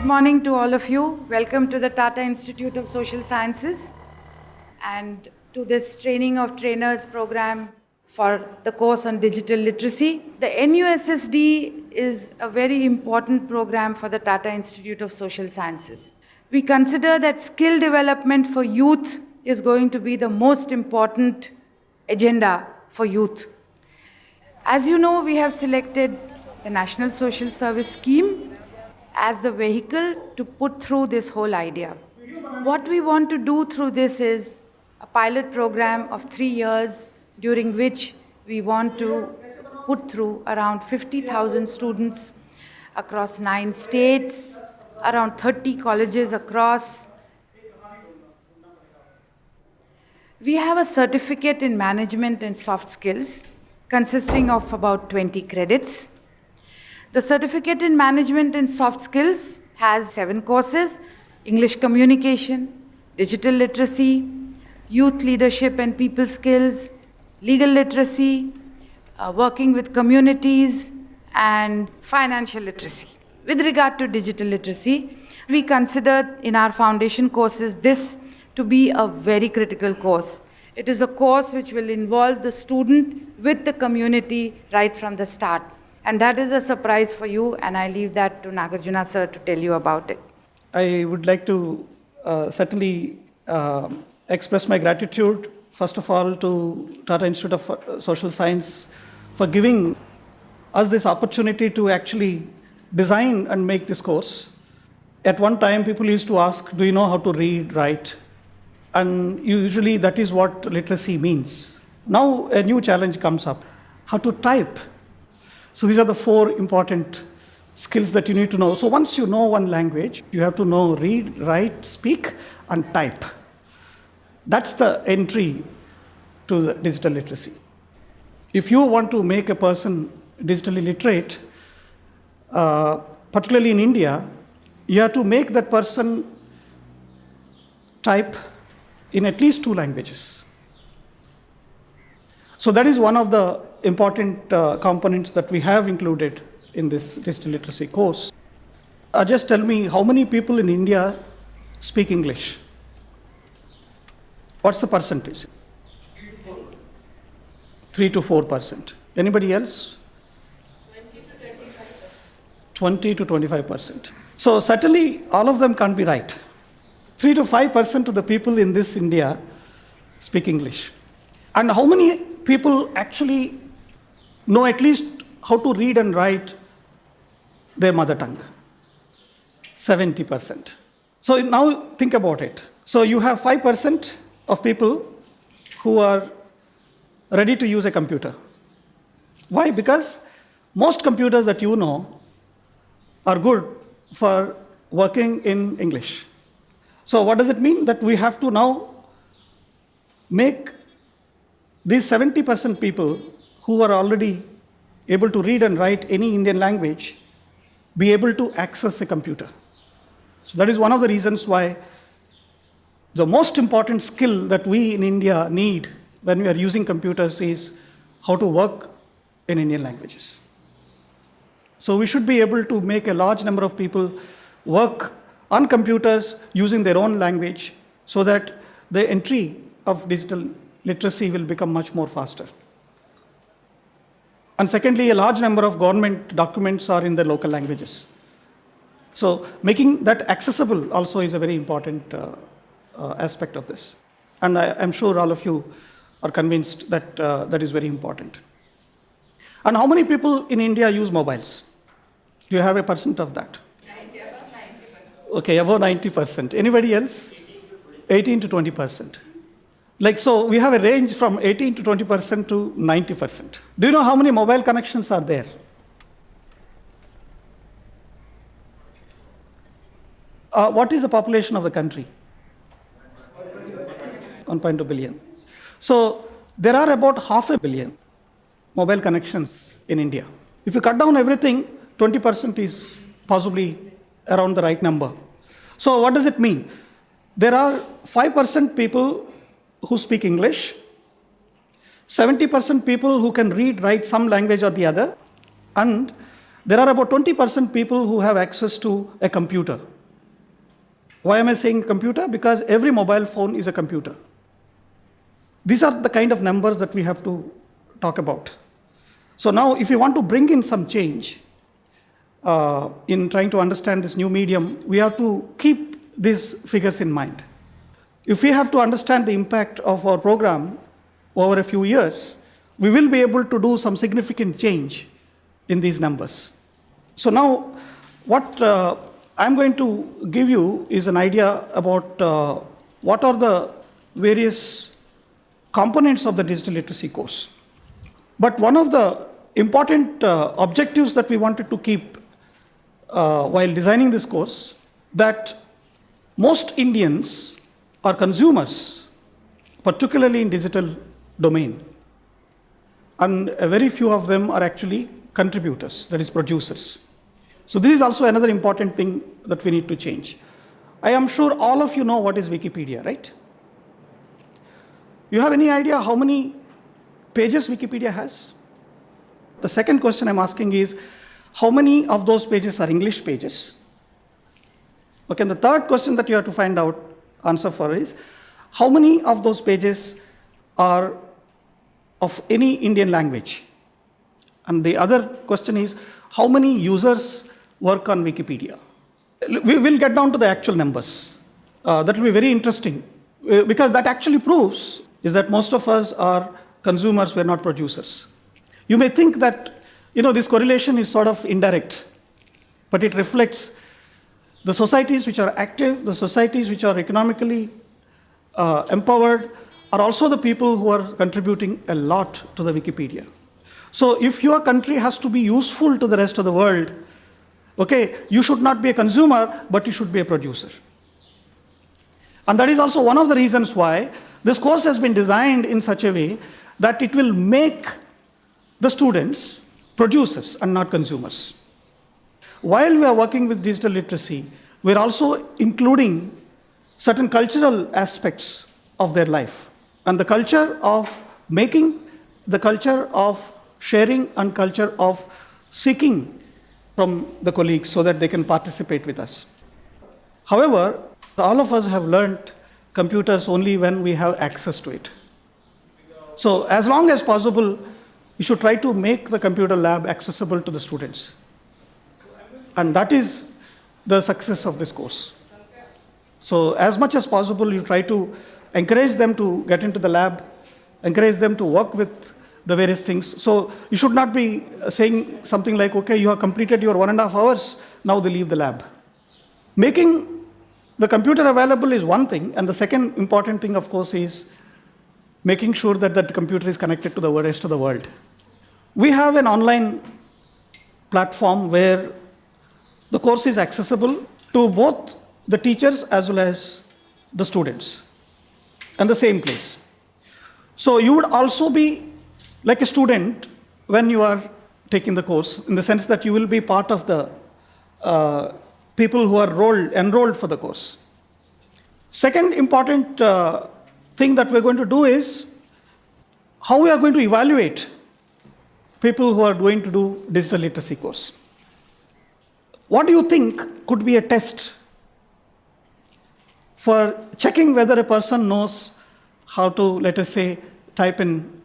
Good morning to all of you. Welcome to the Tata Institute of Social Sciences and to this Training of Trainers program for the course on digital literacy. The NUSSD is a very important program for the Tata Institute of Social Sciences. We consider that skill development for youth is going to be the most important agenda for youth. As you know, we have selected the National Social Service Scheme as the vehicle to put through this whole idea. What we want to do through this is a pilot program of three years during which we want to put through around 50,000 students across nine states, around 30 colleges across. We have a certificate in management and soft skills consisting of about 20 credits. The certificate in management and soft skills has seven courses, English communication, digital literacy, youth leadership and people skills, legal literacy, uh, working with communities, and financial literacy. With regard to digital literacy, we consider in our foundation courses this to be a very critical course. It is a course which will involve the student with the community right from the start. And that is a surprise for you, and I leave that to Nagarjuna sir to tell you about it. I would like to uh, certainly uh, express my gratitude, first of all, to Tata Institute of Social Science for giving us this opportunity to actually design and make this course. At one time, people used to ask, do you know how to read, write? And usually that is what literacy means. Now a new challenge comes up, how to type. So these are the four important skills that you need to know. So once you know one language, you have to know read, write, speak, and type. That's the entry to the digital literacy. If you want to make a person digitally literate, uh, particularly in India, you have to make that person type in at least two languages. So that is one of the important uh, components that we have included in this digital literacy course. Uh, just tell me how many people in India speak English? What's the percentage? 3 to 4 percent. Anybody else? 20 to 25 percent. So certainly all of them can't be right. 3 to 5 percent of the people in this India speak English. And how many people actually know at least how to read and write their mother tongue? 70 percent. So now think about it. So you have 5 percent of people who are ready to use a computer. Why? Because most computers that you know are good for working in English. So what does it mean? That we have to now make these 70% people who are already able to read and write any Indian language be able to access a computer. So that is one of the reasons why the most important skill that we in India need when we are using computers is how to work in Indian languages. So we should be able to make a large number of people work on computers using their own language so that the entry of digital literacy will become much more faster. And secondly, a large number of government documents are in the local languages. So making that accessible also is a very important uh, uh, aspect of this. And I, am sure all of you are convinced that uh, that is very important. And how many people in India use mobiles? Do you have a percent of that? 90, okay, above 90%. Anybody else? 18 to 20%. Like so, we have a range from 18 to 20% to 90%. Do you know how many mobile connections are there? Uh, what is the population of the country? 1.2 billion. So there are about half a billion mobile connections in India. If you cut down everything, 20% is possibly around the right number. So what does it mean? There are 5% people who speak English, 70% people who can read, write some language or the other, and there are about 20% people who have access to a computer. Why am I saying computer? Because every mobile phone is a computer. These are the kind of numbers that we have to talk about. So now, if you want to bring in some change uh, in trying to understand this new medium, we have to keep these figures in mind. If we have to understand the impact of our program over a few years, we will be able to do some significant change in these numbers. So now, what uh, I'm going to give you is an idea about uh, what are the various components of the digital literacy course. But one of the important uh, objectives that we wanted to keep uh, while designing this course that most Indians are consumers, particularly in digital domain. And very few of them are actually contributors, that is producers. So this is also another important thing that we need to change. I am sure all of you know what is Wikipedia, right? You have any idea how many pages Wikipedia has? The second question I'm asking is, how many of those pages are English pages? Okay, and the third question that you have to find out answer for is, how many of those pages are of any Indian language? And the other question is, how many users work on Wikipedia? We will get down to the actual numbers. Uh, that will be very interesting uh, because that actually proves is that most of us are consumers, we're not producers. You may think that you know, this correlation is sort of indirect, but it reflects the societies which are active, the societies which are economically uh, empowered, are also the people who are contributing a lot to the Wikipedia. So if your country has to be useful to the rest of the world, okay, you should not be a consumer, but you should be a producer. And that is also one of the reasons why this course has been designed in such a way that it will make the students producers and not consumers. While we are working with digital literacy, we're also including certain cultural aspects of their life. And the culture of making, the culture of sharing, and culture of seeking from the colleagues so that they can participate with us. However, all of us have learned computers only when we have access to it. So as long as possible, we should try to make the computer lab accessible to the students. And that is the success of this course. So as much as possible, you try to encourage them to get into the lab, encourage them to work with the various things. So you should not be uh, saying something like, okay, you have completed your one and a half hours, now they leave the lab. Making the computer available is one thing, and the second important thing, of course, is making sure that that computer is connected to the rest of the world. We have an online platform where the course is accessible to both the teachers as well as the students in the same place. So you would also be like a student when you are taking the course, in the sense that you will be part of the uh, people who are enrolled, enrolled for the course. Second important uh, thing that we're going to do is how we are going to evaluate people who are going to do digital literacy course. What do you think could be a test for checking whether a person knows how to, let us say, type in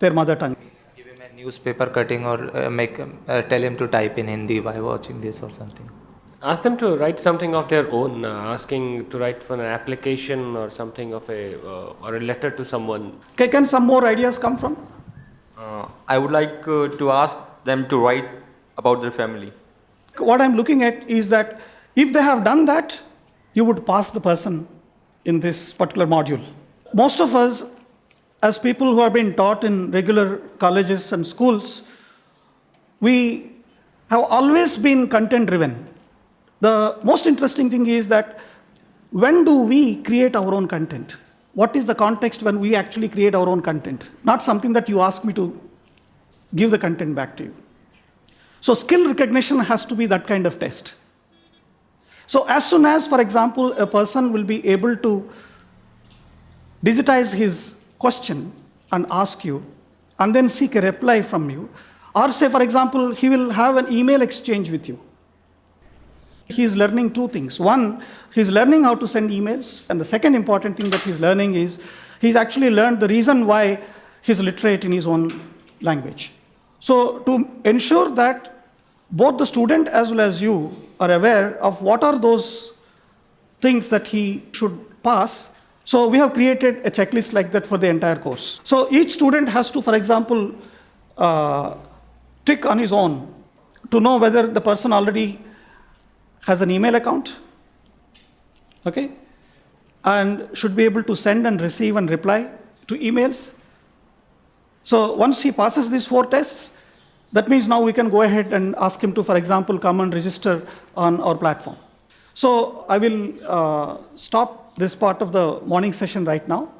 their mother tongue? Give him a newspaper cutting or uh, make uh, tell him to type in Hindi by watching this or something. Ask them to write something of their own, uh, asking to write for an application or something of a uh, or a letter to someone. Okay, can some more ideas come from? Uh, I would like uh, to ask them to write about their family. What I'm looking at is that if they have done that, you would pass the person in this particular module. Most of us, as people who have been taught in regular colleges and schools, we have always been content driven. The most interesting thing is that when do we create our own content? What is the context when we actually create our own content? Not something that you ask me to give the content back to you. So skill recognition has to be that kind of test. So as soon as, for example, a person will be able to digitize his question and ask you, and then seek a reply from you, or say, for example, he will have an email exchange with you. He's learning two things. One, he's learning how to send emails. And the second important thing that he's learning is he's actually learned the reason why he's literate in his own language. So, to ensure that both the student as well as you are aware of what are those things that he should pass. So we have created a checklist like that for the entire course. So each student has to, for example, uh, tick on his own to know whether the person already has an email account, okay, and should be able to send and receive and reply to emails. So once he passes these four tests, that means now we can go ahead and ask him to, for example, come and register on our platform. So I will uh, stop this part of the morning session right now.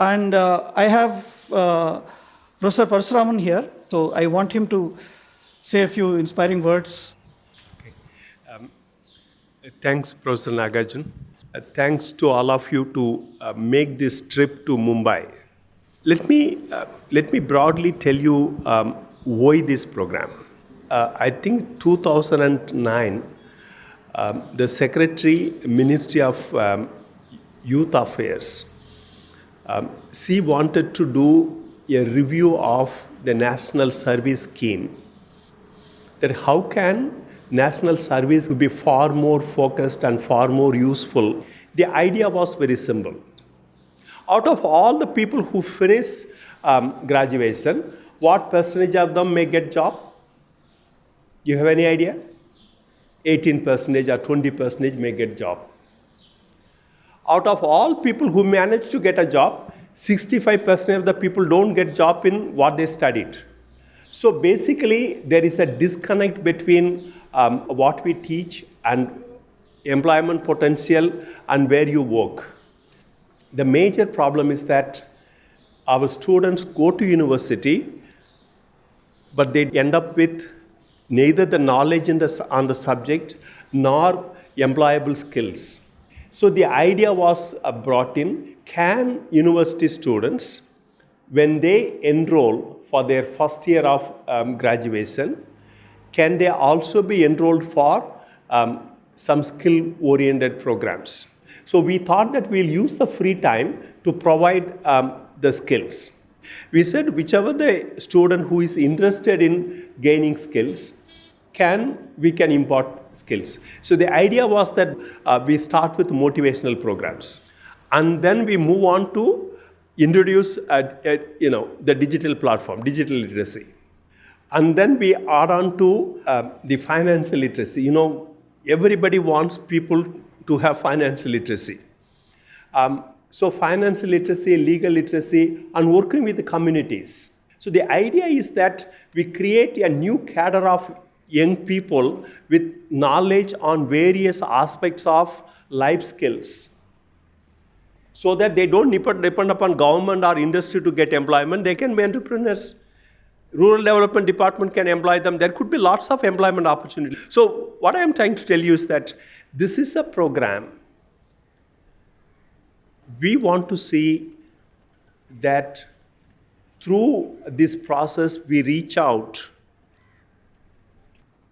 And uh, I have uh, Professor Parasuraman here, so I want him to say a few inspiring words. Okay. Thanks, Professor Nagarjun. Uh, thanks to all of you to uh, make this trip to Mumbai. Let me, uh, let me broadly tell you um, why this program. Uh, I think 2009, um, the Secretary, Ministry of um, Youth Affairs, um, she wanted to do a review of the National Service Scheme. That how can national service be far more focused and far more useful? The idea was very simple out of all the people who finish um, graduation what percentage of them may get job? You have any idea? 18 percentage or 20 percentage may get job. Out of all people who manage to get a job 65% of the people don't get job in what they studied. So basically, there is a disconnect between um, what we teach and employment potential and where you work. The major problem is that our students go to university, but they end up with neither the knowledge the, on the subject nor employable skills. So the idea was uh, brought in, can university students, when they enroll for their first year of um, graduation, can they also be enrolled for um, some skill oriented programs? So we thought that we'll use the free time to provide um, the skills. We said whichever the student who is interested in gaining skills, can we can impart skills. So the idea was that uh, we start with motivational programs, and then we move on to introduce a, a, you know, the digital platform, digital literacy. And then we add on to uh, the financial literacy. You know, everybody wants people to have financial literacy. Um, so financial literacy, legal literacy, and working with the communities. So the idea is that we create a new cadre of young people with knowledge on various aspects of life skills so that they don't depend upon government or industry to get employment. They can be entrepreneurs. Rural Development Department can employ them. There could be lots of employment opportunities. So what I am trying to tell you is that this is a program. We want to see that through this process, we reach out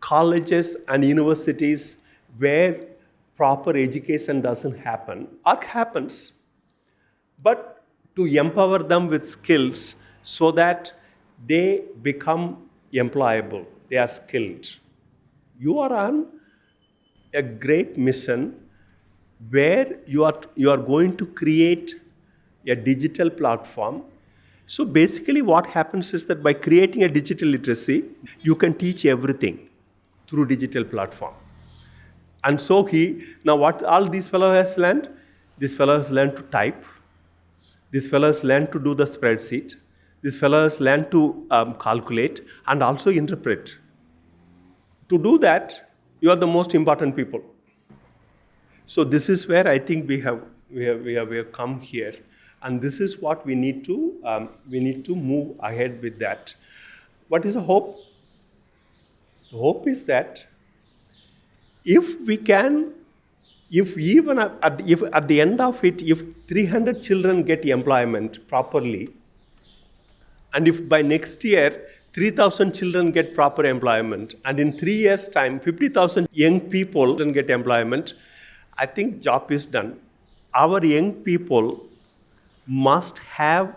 colleges and universities where proper education doesn't happen or happens but to empower them with skills so that they become employable, they are skilled. You are on a great mission where you are, you are going to create a digital platform. So basically, what happens is that by creating a digital literacy, you can teach everything through digital platform. And so he, now what all these fellows has learned? These fellows learned to type, these fellows learn to do the spreadsheet. These fellows learn to um, calculate and also interpret. To do that, you are the most important people. So this is where I think we have, we have, we have, we have come here. And this is what we need to, um, we need to move ahead with that. What is the hope? The hope is that if we can if even at, if at the end of it, if 300 children get employment properly, and if by next year 3,000 children get proper employment, and in three years' time, 50,000 young people can get employment, I think job is done. Our young people must have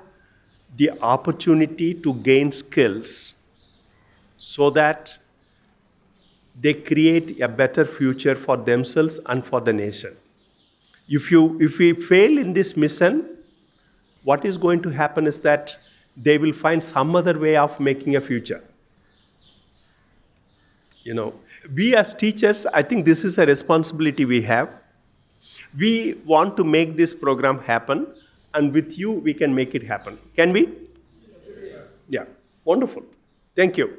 the opportunity to gain skills so that they create a better future for themselves and for the nation. If, you, if we fail in this mission, what is going to happen is that they will find some other way of making a future. You know, we as teachers, I think this is a responsibility we have. We want to make this program happen, and with you, we can make it happen. Can we? Yeah, wonderful. Thank you.